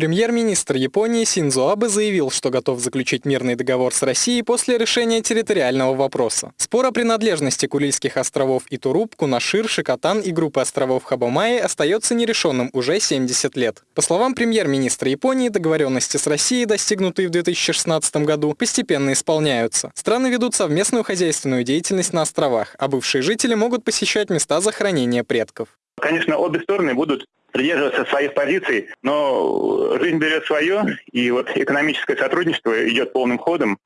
Премьер-министр Японии Синзо Абе заявил, что готов заключить мирный договор с Россией после решения территориального вопроса. Спор о принадлежности Курильских островов Итуруп, Кунашир, Шикотан и группы островов Хабамаи остается нерешенным уже 70 лет. По словам премьер-министра Японии, договоренности с Россией, достигнутые в 2016 году, постепенно исполняются. Страны ведут совместную хозяйственную деятельность на островах, а бывшие жители могут посещать места захоронения предков. Конечно, обе стороны будут придерживаться своих позиций, но жизнь берет свое, и вот экономическое сотрудничество идет полным ходом.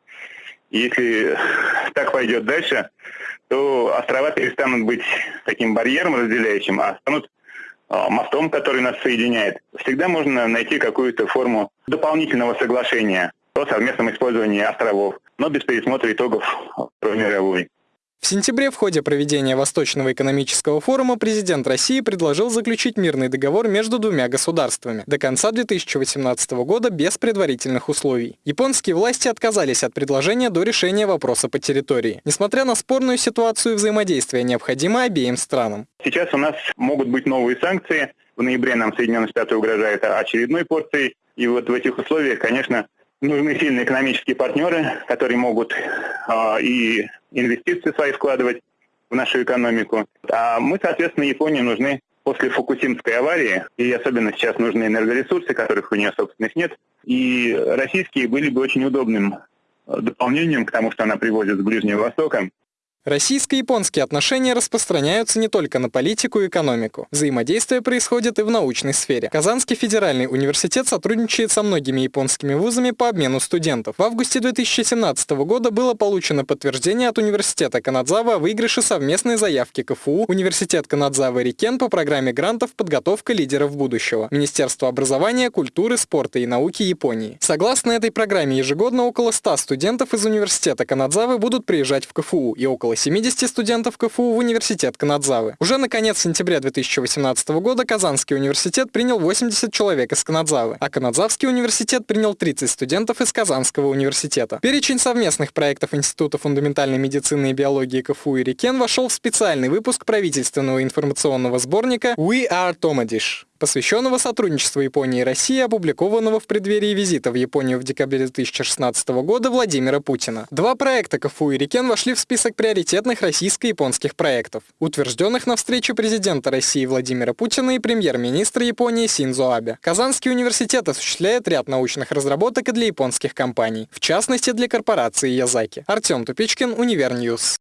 И если так пойдет дальше, то острова перестанут быть таким барьером разделяющим, а станут а, мостом, который нас соединяет. Всегда можно найти какую-то форму дополнительного соглашения о совместном использовании островов, но без пересмотра итогов Второй мировой. В сентябре в ходе проведения Восточного экономического форума президент России предложил заключить мирный договор между двумя государствами до конца 2018 года без предварительных условий. Японские власти отказались от предложения до решения вопроса по территории. Несмотря на спорную ситуацию, взаимодействие необходимо обеим странам. Сейчас у нас могут быть новые санкции. В ноябре нам Соединенные Штаты угрожают очередной порцией. И вот в этих условиях, конечно, нужны сильные экономические партнеры, которые могут э, и инвестиции свои вкладывать в нашу экономику. А мы, соответственно, Японии нужны после Фукусимской аварии, и особенно сейчас нужны энергоресурсы, которых у нее собственных нет, и российские были бы очень удобным дополнением к тому, что она привозит с Ближнего Востока. Российско-японские отношения распространяются не только на политику и экономику. Взаимодействие происходит и в научной сфере. Казанский федеральный университет сотрудничает со многими японскими вузами по обмену студентов. В августе 2017 года было получено подтверждение от университета Канадзава о выигрыше совместной заявки КФУ, университет Канадзава Рикен по программе грантов «Подготовка лидеров будущего», Министерство образования, культуры, спорта и науки Японии. Согласно этой программе, ежегодно около 100 студентов из университета Канадзавы будут приезжать в КФУ и около около 70 студентов КФУ в университет Канадзавы. Уже на конец сентября 2018 года Казанский университет принял 80 человек из Канадзавы, а Канадзавский университет принял 30 студентов из Казанского университета. Перечень совместных проектов Института фундаментальной медицины и биологии КФУ и Рикен вошел в специальный выпуск правительственного информационного сборника «We are Tomadish» посвященного сотрудничеству Японии и России, опубликованного в преддверии визита в Японию в декабре 2016 года Владимира Путина. Два проекта КФУ и Рикен вошли в список приоритетных российско-японских проектов, утвержденных на встрече президента России Владимира Путина и премьер-министра Японии Синзо Абе. Казанский университет осуществляет ряд научных разработок и для японских компаний, в частности для корпорации Язаки. Артем Тупичкин, Univer News.